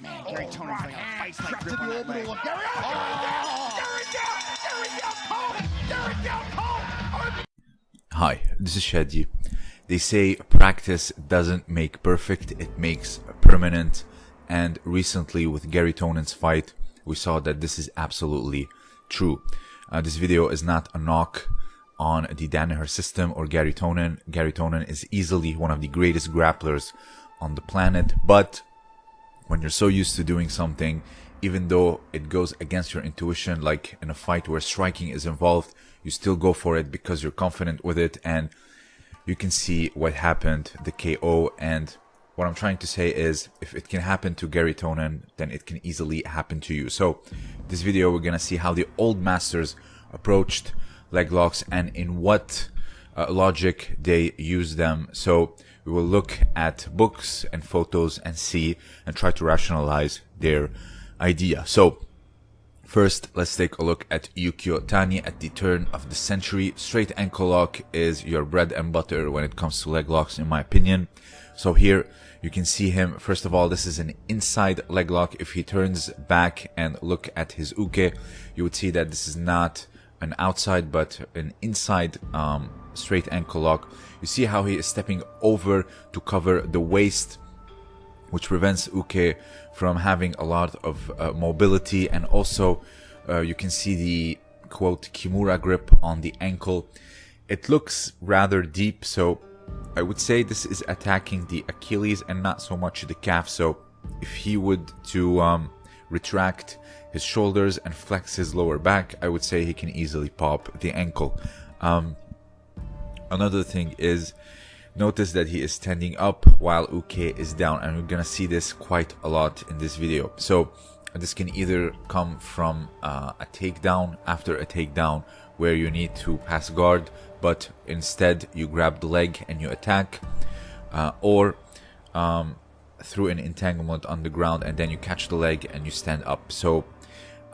Man, Gary Oh, Tonon's right like a hand, like grip on that leg. Gary. Oh, Gary down, Gary down, Gary down, Gary down, cold. Hi, this is Shadi. They say practice doesn't make perfect, it makes permanent. And recently with Gary Tonon's fight, we saw that this is absolutely true. Uh, this video is not a knock on the Danaher system or Gary Tonon. Gary Tonon is easily one of the greatest grapplers on the planet, but when you're so used to doing something, even though it goes against your intuition, like in a fight where striking is involved, you still go for it because you're confident with it and you can see what happened, the KO. And what I'm trying to say is if it can happen to Gary Tonon, then it can easily happen to you. So this video, we're going to see how the old masters approached leg locks and in what logic they use them. So we will look at books and photos and see and try to rationalize their idea. So First, let's take a look at Yukio Tani at the turn of the century. Straight ankle lock is your bread and butter when it comes to leg locks, in my opinion. So here you can see him. First of all, this is an inside leg lock. If he turns back and look at his uke, you would see that this is not an outside, but an inside um, straight ankle lock. You see how he is stepping over to cover the waist which prevents Uke from having a lot of uh, mobility and also uh, you can see the quote Kimura grip on the ankle. It looks rather deep so I would say this is attacking the Achilles and not so much the calf so if he would to um, retract his shoulders and flex his lower back I would say he can easily pop the ankle. Um, another thing is notice that he is standing up while Uke is down and we're gonna see this quite a lot in this video. So this can either come from uh, a takedown after a takedown where you need to pass guard but instead you grab the leg and you attack uh, or um, through an entanglement on the ground and then you catch the leg and you stand up. So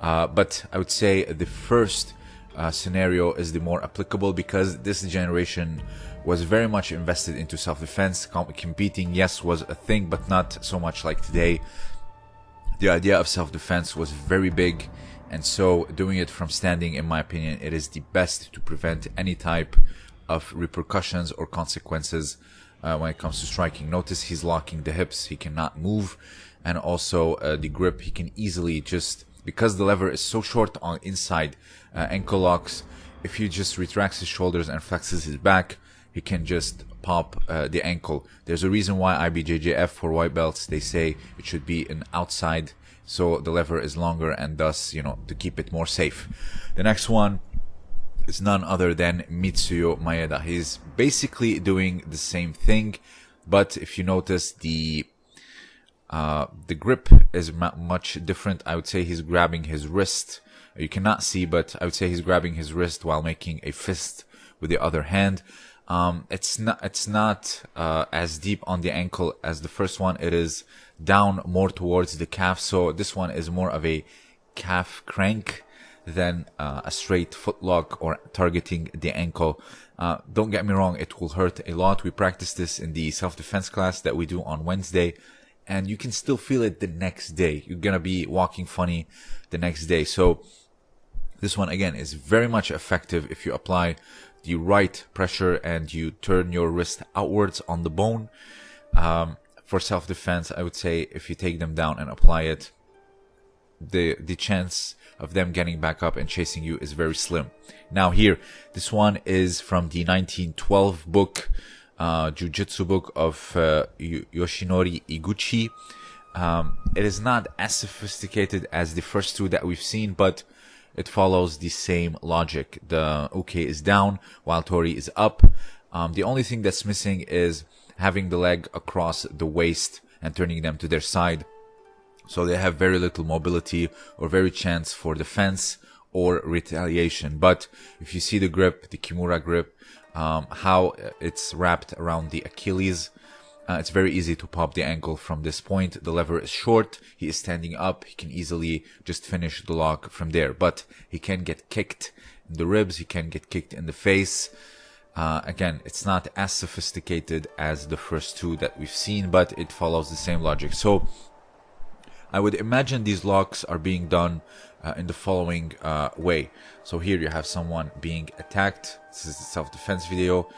uh, but I would say the first uh, scenario is the more applicable because this generation was very much invested into self-defense. Com- competing, yes, was a thing, but not so much like today. The idea of self-defense was very big, and so doing it from standing, in my opinion, it is the best to prevent any type of repercussions or consequences uh, when it comes to striking. Notice he's locking the hips; he cannot move, and also uh, the grip. He can easily just because the lever is so short on inside uh, ankle locks. If he just retracts his shoulders and flexes his back, he can just pop uh, the ankle. There's a reason why IBJJF for white belts they say it should be an outside, so the lever is longer and thus you know to keep it more safe. The next one is none other than Mitsuyo Maeda. He's basically doing the same thing, but if you notice the uh, the grip is much different. I would say he's grabbing his wrist. You cannot see, but I would say he's grabbing his wrist while making a fist with the other hand. Um, it's not it's not uh, as deep on the ankle as the first one. It is down more towards the calf. So this one is more of a calf crank than uh, a straight foot lock or targeting the ankle. Uh, don't get me wrong, it will hurt a lot. We practice this in the self-defense class that we do on Wednesday, and you can still feel it the next day. You're gonna be walking funny the next day. So this one again is very much effective if you apply the right pressure and you turn your wrist outwards on the bone. Um, for self-defense, I would say if you take them down and apply it, the the chance of them getting back up and chasing you is very slim. Now here, this one is from the 1912 book, uh, Jujutsu book of uh, Yoshinori Iguchi. Um, it is not as sophisticated as the first two that we've seen, but it follows the same logic. The Uke is down while Tori is up. Um, the only thing that's missing is having the leg across the waist and turning them to their side. So they have very little mobility or very chance for defense or retaliation. But if you see the grip, the Kimura grip, um, how it's wrapped around the Achilles, uh, it's very easy to pop the ankle from this point. The lever is short. He is standing up. He can easily just finish the lock from there. But he can get kicked in the ribs. He can get kicked in the face. Uh, again, it's not as sophisticated as the first two that we've seen, but it follows the same logic. So I would imagine these locks are being done uh, in the following uh, way. So here you have someone being attacked. This is the self-defense video.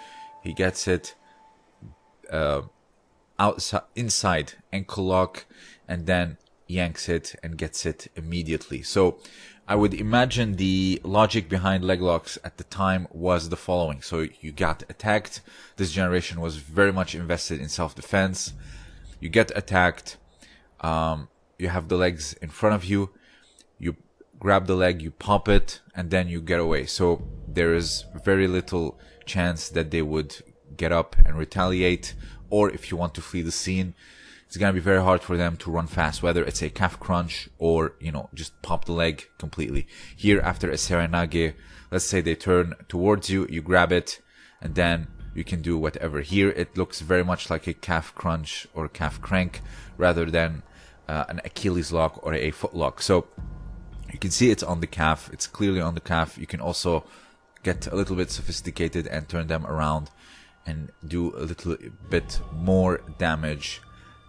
He gets it uh, outside, inside ankle lock, and then yanks it and gets it immediately. So I would imagine the logic behind leg locks at the time was the following. So you got attacked. This generation was very much invested in self-defense. You get attacked. Um, you have the legs in front of you. Grab the leg, you pop it, and then you get away. So there is very little chance that they would get up and retaliate. Or if you want to flee the scene, it's going to be very hard for them to run fast, whether it's a calf crunch or, you know, just pop the leg completely. Here, after a serenage, let's say they turn towards you, you grab it, and then you can do whatever. Here, it looks very much like a calf crunch or calf crank rather than uh, an Achilles lock or a foot lock. So you can see it's on the calf. It's clearly on the calf. You can also get a little bit sophisticated and turn them around and do a little bit more damage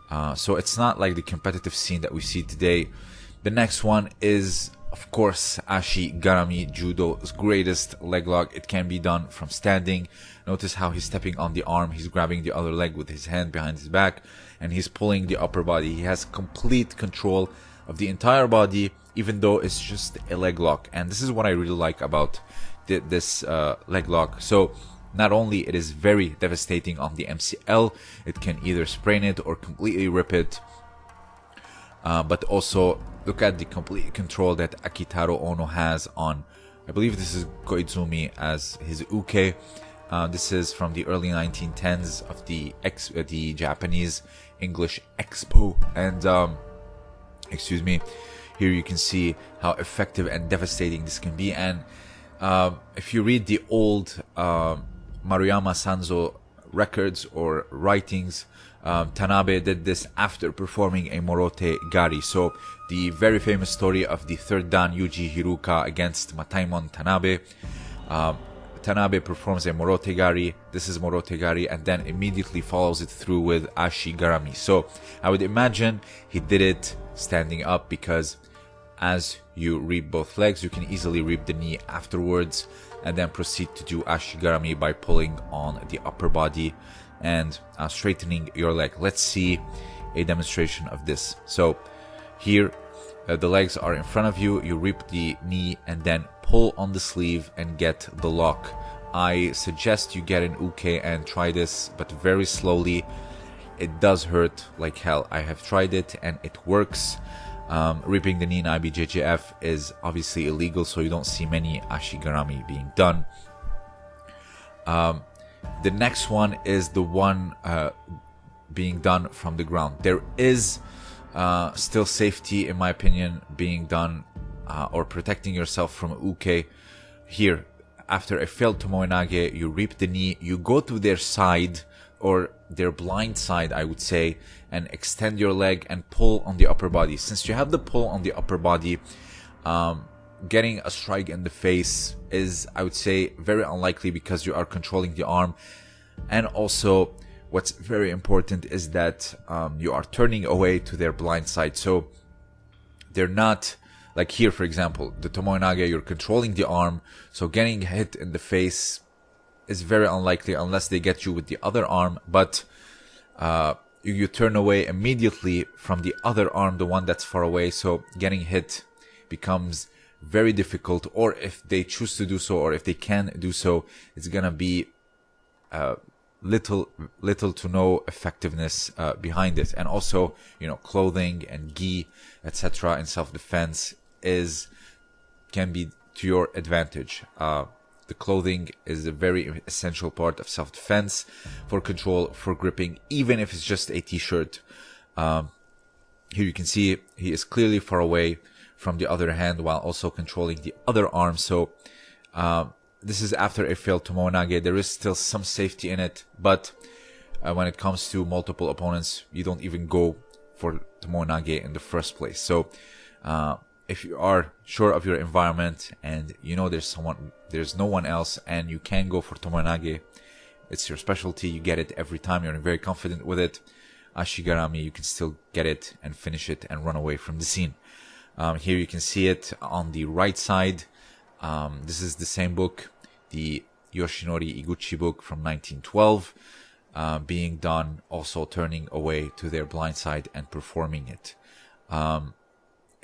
uh, so it's not like the competitive scene that we see today. The next one is, of course, Ashi Garami Judo's greatest leg lock. It can be done from standing. Notice how he's stepping on the arm. He's grabbing the other leg with his hand behind his back and he's pulling the upper body. He has complete control of the entire body, even though it's just a leg lock. And this is what I really like about this uh, leg lock. So not only it is very devastating on the MCL, it can either sprain it or completely rip it. Uh, but also look at the complete control that Akitaro Ono has on, I believe this is Koizumi as his uke. Uh, this is from the early 1910s of the ex- uh, the Japanese English Expo, and um, excuse me, here you can see how effective and devastating this can be. And uh, if you read the old um, Maruyama Sanzo records or writings, um, Tanabe did this after performing a Morote Gari. So the very famous story of the third Dan Yuji Hiruka against Mataemon Tanabe. Um, Tanabe performs a Morote Gari. This is Morote Gari, and then immediately follows it through with Ashi Garami. So I would imagine he did it standing up because as you reap both legs, you can easily reap the knee afterwards and then proceed to do ashigarami by pulling on the upper body and uh, straightening your leg. Let's see a demonstration of this. So here uh, the legs are in front of you, you reap the knee and then pull on the sleeve and get the lock. I suggest you get an uke and try this, but very slowly. It does hurt like hell. I have tried it and it works. Um, ripping the knee in IBJJF is obviously illegal, so you don't see many ashigarami being done. Um, the next one is the one uh, being done from the ground. There is uh, still safety, in my opinion, being done uh, or protecting yourself from uke. Here, after a failed tomoe you rip the knee, you go to their side or their blind side, I would say, and extend your leg and pull on the upper body. Since you have the pull on the upper body, um, getting a strike in the face is, I would say, very unlikely because you are controlling the arm. And also, what's very important is that um, you are turning away to their blind side. So they're not like here, for example, the tomoe you're controlling the arm. So getting hit in the face is very unlikely unless they get you with the other arm. But uh, you, you turn away immediately from the other arm, the one that's far away. So getting hit becomes very difficult. Or if they choose to do so, or if they can do so, it's gonna be uh, little little to no effectiveness uh, behind it. And also, you know, clothing and gi, etc. in self defense is can be to your advantage. Uh, the clothing is a very essential part of self-defense for control, for gripping, even if it's just a t-shirt. Um, here you can see he is clearly far away from the other hand while also controlling the other arm. So uh, this is after a failed tomoe There is still some safety in it, but uh, when it comes to multiple opponents, you don't even go for tomoe in the first place. So uh, if you are sure of your environment and you know there's someone there's no one else and you can go for tomoe it's your specialty you get it every time you're very confident with it Ashigarami, you can still get it and finish it and run away from the scene. Um, here you can see it on the right side. Um, this is the same book, the Yoshinori Iguchi book from 1912, uh, being done, also turning away to their blind side and performing it. Um,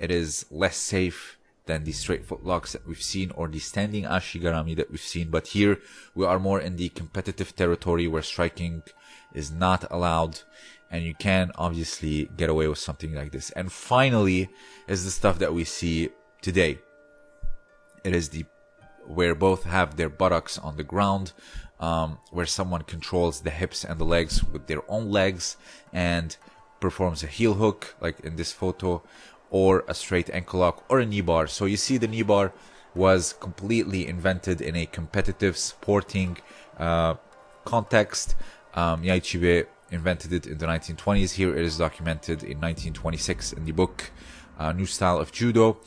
it is less safe than the straight footlocks that we've seen or the standing ashigarami that we've seen. But here we are more in the competitive territory where striking is not allowed and you can obviously get away with something like this. And finally is the stuff that we see today. It is the where both have their buttocks on the ground, um, where someone controls the hips and the legs with their own legs and performs a heel hook, like in this photo, or a straight ankle lock or a knee bar. So you see the knee bar was completely invented in a competitive sporting uh, context. Um, Yaichibei invented it in the 1920s. Here it is documented in 1926 in the book uh, New Style of Judo.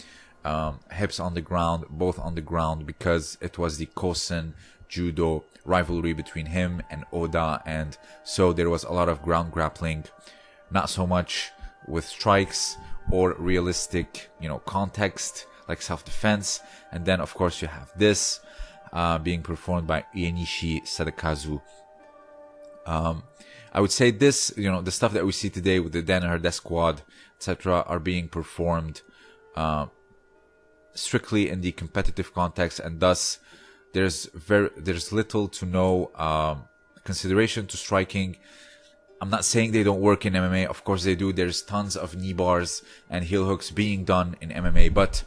Um, hips on the ground, both on the ground, because it was the Kosen Judo rivalry between him and Oda, and so there was a lot of ground grappling, not so much with strikes, or realistic, you know, context like self-defense. And then, of course, you have this uh, being performed by Ienishi Sadakazu. Um, I would say this, you know, the stuff that we see today with the Danaher Death Squad, etc., are being performed uh, strictly in the competitive context, and thus there's very there's little to no um, consideration to striking I'm not saying they don't work in MMA. Of course they do. There's tons of knee bars and heel hooks being done in MMA. But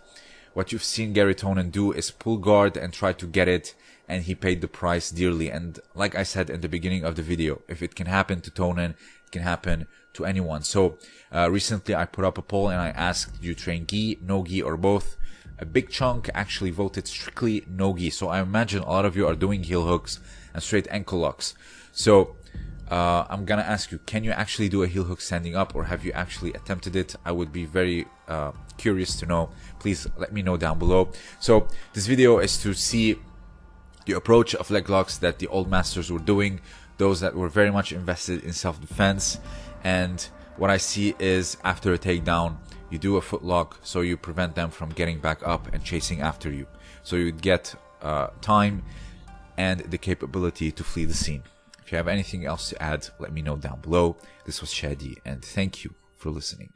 what you've seen Gary Tonon do is pull guard and try to get it. And he paid the price dearly. And like I said in the beginning of the video, if it can happen to Tonon, it can happen to anyone. So uh, recently I put up a poll and I asked, do you train gi, no gi, or both? A big chunk actually voted strictly no gi. So I imagine a lot of you are doing heel hooks and straight ankle locks. So uh, I'm gonna ask you, can you actually do a heel hook standing up or have you actually attempted it? I would be very uh, curious to know. Please let me know down below. So this video is to see the approach of leg locks that the old masters were doing, those that were very much invested in self-defense. And what I see is after a takedown, you do a foot lock so you prevent them from getting back up and chasing after you. So you get uh, time and the capability to flee the scene. If you have anything else to add, let me know down below. This was Shadi, and thank you for listening.